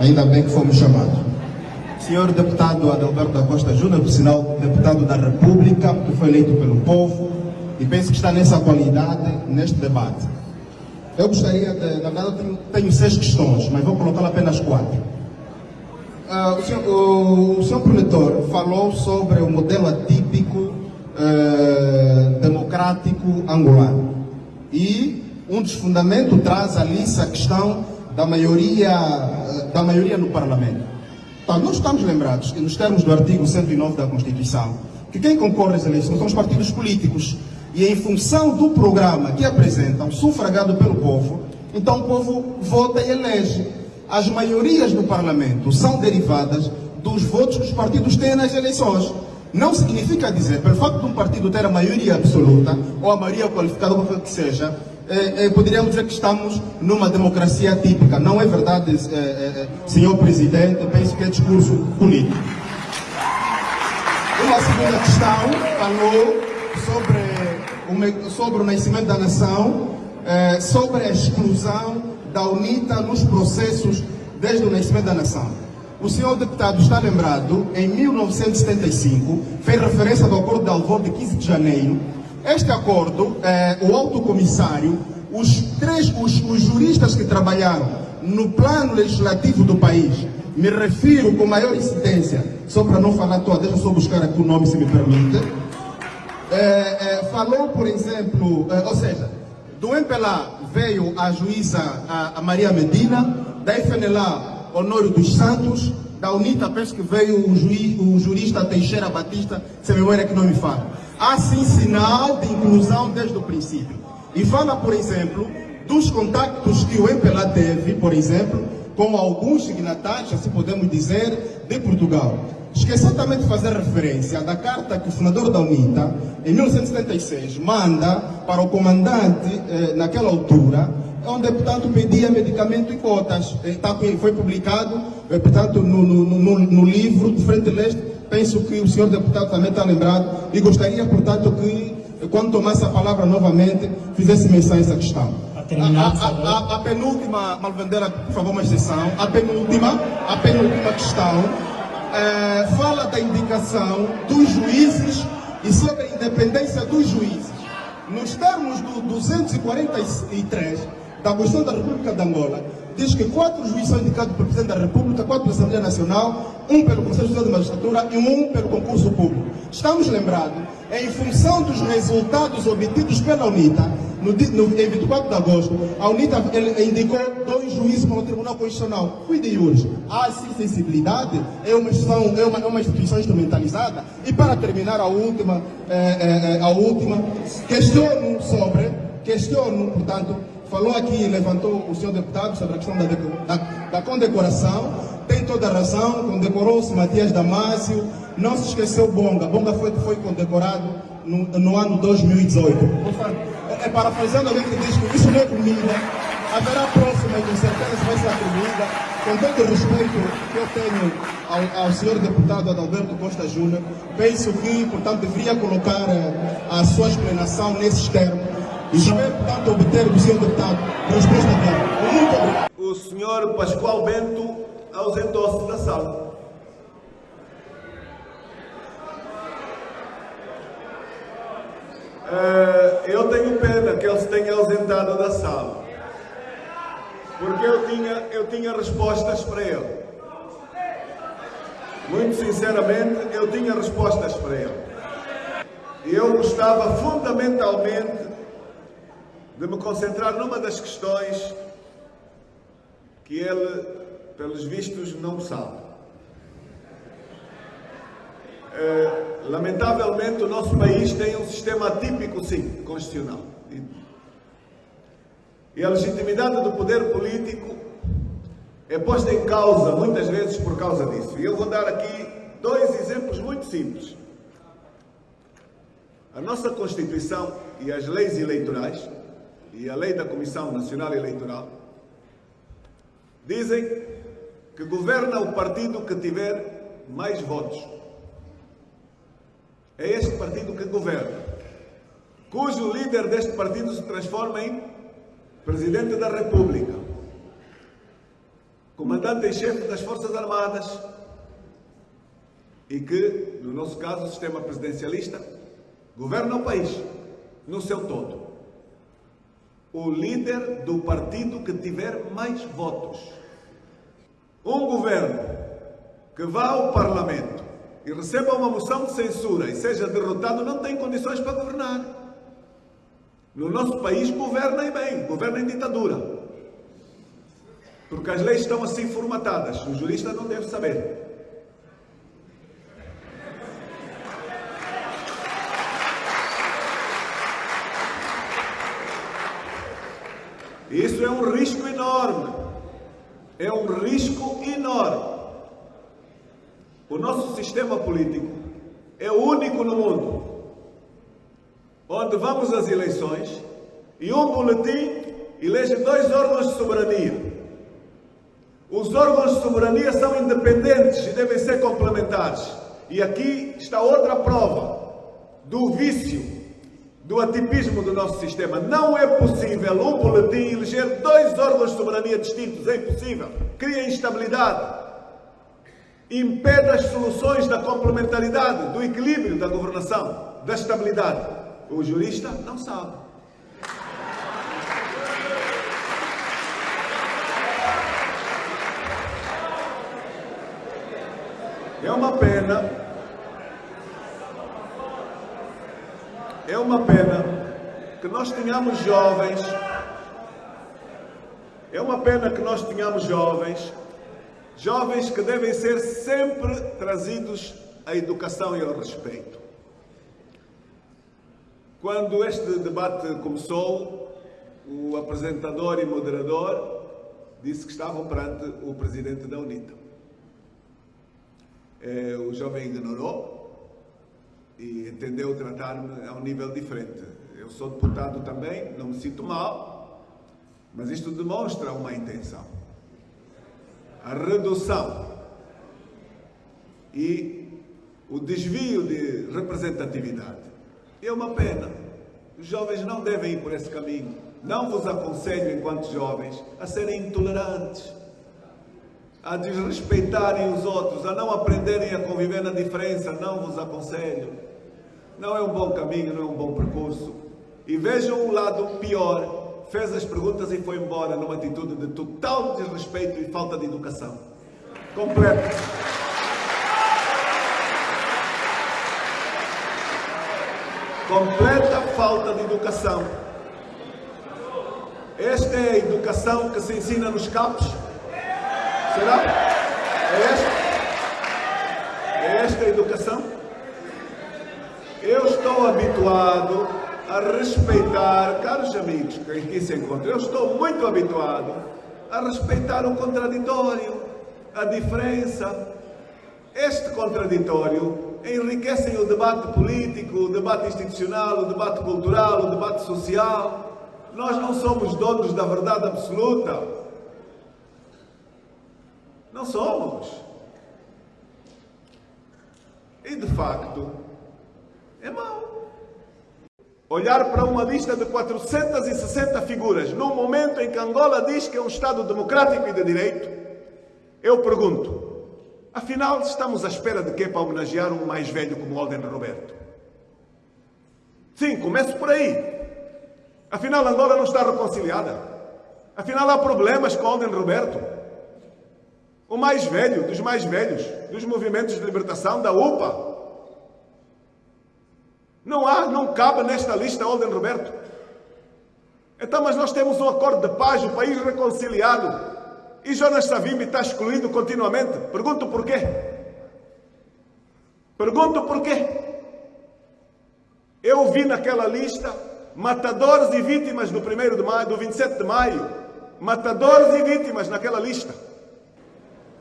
Ainda bem que fomos chamados. Senhor deputado Adalberto da Costa Júnior, por sinal, deputado da República, que foi eleito pelo povo, e penso que está nessa qualidade neste debate. Eu gostaria de, na verdade, tenho, tenho seis questões, mas vou colocar apenas quatro. Uh, o, senhor, o, o senhor promotor falou sobre o modelo atípico uh, democrático angolano. E um dos fundamentos traz ali essa questão da maioria, uh, da maioria no parlamento. Então, nós estamos lembrados que nos termos do artigo 109 da Constituição, que quem concorre às eleições são os partidos políticos. E em função do programa que apresentam, sufragado pelo povo, então o povo vota e elege. As maiorias do parlamento são derivadas dos votos que os partidos têm nas eleições. Não significa dizer, pelo fato de um partido ter a maioria absoluta, ou a maioria qualificada, qualquer que seja, eh, eh, poderíamos dizer que estamos numa democracia típica. Não é verdade, eh, senhor presidente, penso que é discurso político. Uma segunda questão falou sobre o, sobre o nascimento da nação, sobre a exclusão da UNITA nos processos desde o nascimento da nação. O senhor deputado está lembrado, em 1975, fez referência ao acordo de Alvor de 15 de janeiro. Este acordo, eh, o alto comissário, os três os, os juristas que trabalharam no plano legislativo do país, me refiro com maior incidência, só para não falar toda, deixa eu só buscar aqui o nome, se me permite. É, é, falou, por exemplo, é, ou seja, do MPLA veio a juíza a, a Maria Medina, da FNLA Honório dos Santos, da UNITA penso que veio o, juiz, o jurista Teixeira Batista, se a memória que não me fala. Há sim sinal de inclusão desde o princípio. E fala, por exemplo, dos contactos que o MPLA teve, por exemplo, com alguns signatários, assim podemos dizer, de Portugal. Esqueceu também de fazer referência da carta que o fundador da UNITA, em 1976, manda para o comandante, eh, naquela altura, onde, portanto, pedia medicamento e cotas. Está, foi publicado, portanto, no, no, no, no livro de Frente Leste. Penso que o senhor deputado também está lembrado e gostaria, portanto, que, quando tomasse a palavra novamente, fizesse menção a essa questão. A, a, a, a, penúltima, Malvendera, por favor, uma exceção. A penúltima, a penúltima questão é, fala da indicação dos juízes e sobre a independência dos juízes. Nos termos do 243, da Constituição da República de Angola diz que quatro juízes são indicados pelo Presidente da República, quatro pela Assembleia Nacional, um pelo Conselho Nacional de Magistratura e um pelo concurso público. Estamos lembrados, em função dos resultados obtidos pela UNITA, no, no, em 24 de agosto, a UNITA indicou dois juízes para o Tribunal Constitucional. Cuide hoje. Há sim sensibilidade, é uma, instituição, é, uma, é uma instituição instrumentalizada. E para terminar, a última, é, é a última questiono sobre, questiono, portanto, falou aqui, levantou o senhor deputado sobre a questão da, da, da condecoração, tem toda a razão, condecorou-se Matias Damásio, não se esqueceu Bonga, Bonga foi, foi condecorado no, no ano 2018. É, é parafraseando alguém que diz que isso não é comida, haverá e com certeza vai ser atribuída, com todo o respeito que eu tenho ao, ao senhor deputado Adalberto Costa Júnior, penso que, portanto, deveria colocar eh, a sua explanação nesses termos, e espero, portanto, obter do senhor deputado resposta dele. Muito obrigado. O senhor Pascoal Bento ausentou-se da sala. Uh, eu tenho pena que ele se tenha ausentado da sala. Porque eu tinha, eu tinha respostas para ele. Muito sinceramente, eu tinha respostas para ele. Eu gostava fundamentalmente de me concentrar numa das questões que ele, pelos vistos, não sabe. Eh, lamentavelmente, o nosso país tem um sistema atípico, sim, constitucional. E a legitimidade do poder político é posta em causa, muitas vezes, por causa disso. E eu vou dar aqui dois exemplos muito simples. A nossa Constituição e as leis eleitorais e a lei da Comissão Nacional Eleitoral dizem que governa o partido que tiver mais votos. É este partido que governa, cujo líder deste partido se transforma em Presidente da República. comandante em chefe das Forças Armadas e que, no nosso caso, o sistema presidencialista, governa o país no seu todo. O líder do partido que tiver mais votos. Um governo que vá ao Parlamento e receba uma moção de censura e seja derrotado não tem condições para governar. No nosso país, governem bem, governem ditadura. Porque as leis estão assim formatadas. O jurista não deve saber. Isso é um risco enorme. É um risco enorme. O nosso sistema político é o único no mundo onde vamos às eleições e um boletim elege dois órgãos de soberania. Os órgãos de soberania são independentes e devem ser complementares. E aqui está outra prova do vício, do atipismo do nosso sistema. Não é possível um boletim eleger dois órgãos de soberania distintos. É impossível. Cria instabilidade. Impede as soluções da complementaridade, do equilíbrio da governação, da estabilidade. O jurista não sabe. É uma pena. É uma pena que nós tenhamos jovens. É uma pena que nós tenhamos jovens, jovens que devem ser sempre trazidos à educação e ao respeito. Quando este debate começou, o apresentador e moderador disse que estavam perante o presidente da UNITA. Eh, o jovem ignorou e entendeu tratar-me a um nível diferente. Eu sou deputado também, não me sinto mal, mas isto demonstra uma intenção. A redução e o desvio de representatividade. É uma pena. Os jovens não devem ir por esse caminho. Não vos aconselho, enquanto jovens, a serem intolerantes a desrespeitarem os outros, a não aprenderem a conviver na diferença, não vos aconselho. Não é um bom caminho, não é um bom percurso. E vejam o lado pior. Fez as perguntas e foi embora numa atitude de total desrespeito e falta de educação. Completa. Completa falta de educação. Esta é a educação que se ensina nos campos Será? É esta? É esta a educação? Estou habituado a respeitar, caros amigos que aqui se encontram, eu estou muito habituado a respeitar o contraditório, a diferença. Este contraditório enriquece o debate político, o debate institucional, o debate cultural, o debate social. Nós não somos donos da verdade absoluta. Não somos. E de facto. Olhar para uma lista de 460 figuras, num momento em que Angola diz que é um Estado democrático e de direito, eu pergunto, afinal estamos à espera de quê para homenagear um mais velho como Alden Roberto? Sim, começo por aí. Afinal, Angola não está reconciliada. Afinal, há problemas com Alden Roberto o mais velho dos mais velhos, dos movimentos de libertação, da UPA. Não há, não cabe nesta lista Olden Roberto. Então, mas nós temos um acordo de paz, o país reconciliado. E Jonas Savimbi está excluído continuamente. Pergunto porquê. Pergunto porquê. Eu vi naquela lista matadores e vítimas do 1 de maio, do 27 de maio. Matadores e vítimas naquela lista.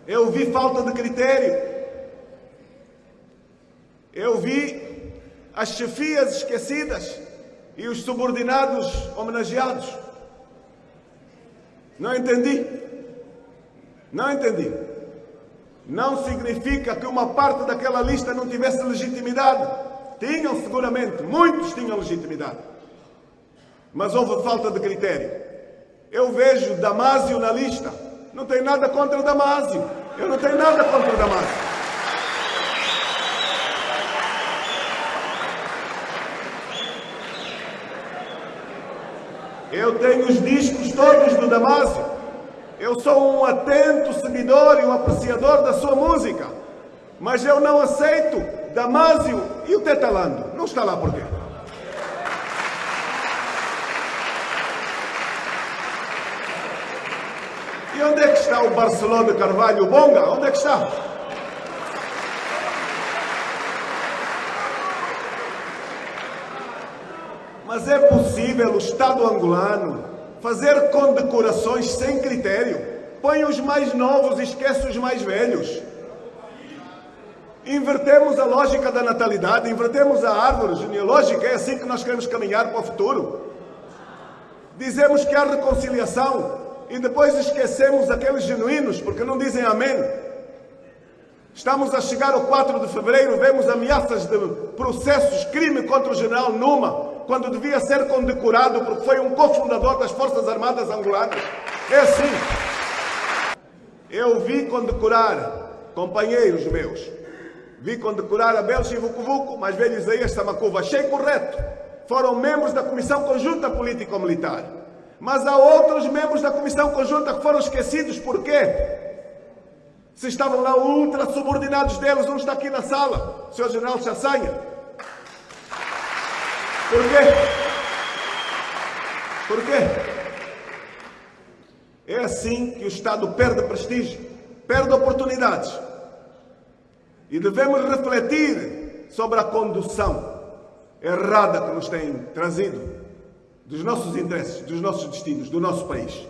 Eu vi falta de critério. Eu vi as chefias esquecidas e os subordinados homenageados. Não entendi. Não entendi. Não significa que uma parte daquela lista não tivesse legitimidade. Tinham seguramente, muitos tinham legitimidade. Mas houve falta de critério. Eu vejo Damásio na lista Não tenho nada contra Damásio. Eu não tenho nada contra Damásio. Eu tenho os discos todos do Damásio. Eu sou um atento seguidor e um apreciador da sua música. Mas eu não aceito Damásio e o Tetalando. Não está lá porquê? E onde é que está o Barcelona Carvalho Bonga? Onde é que está? Mas é possível o Estado angolano fazer condecorações sem critério? Põe os mais novos e esquece os mais velhos. Invertemos a lógica da natalidade, invertemos a árvore genealógica, é assim que nós queremos caminhar para o futuro. Dizemos que há reconciliação e depois esquecemos aqueles genuínos, porque não dizem amém. Estamos a chegar ao 4 de fevereiro, vemos ameaças de processos, crime contra o general Numa, quando devia ser condecorado porque foi um cofundador das Forças Armadas angolanas. É assim. Eu vi condecorar companheiros meus. Vi condecorar Abel Chivucuvuco, mais velho Isaías Samacuva. Achei correto. Foram membros da Comissão Conjunta Político-Militar. Mas há outros membros da Comissão Conjunta que foram esquecidos. Por quê? Se estavam lá ultra subordinados deles, um está aqui na sala, o Sr. General Chassanha. Por quê? Por quê? É assim que o Estado perde prestígio, perde oportunidades. E devemos refletir sobre a condução errada que nos tem trazido dos nossos interesses, dos nossos destinos, do nosso país.